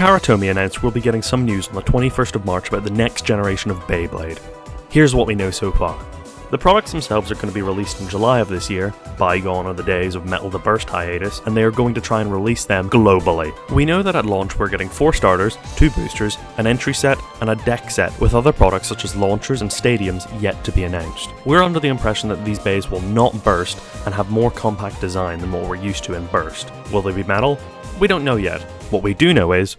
Karatomi announced we'll be getting some news on the 21st of March about the next generation of Beyblade. Here's what we know so far. The products themselves are going to be released in July of this year, bygone are the days of Metal the Burst hiatus, and they are going to try and release them globally. We know that at launch we're getting 4 starters, 2 boosters, an entry set, and a deck set, with other products such as launchers and stadiums yet to be announced. We're under the impression that these beys will not burst and have more compact design than what we're used to in Burst. Will they be metal? We don't know yet. What we do know is,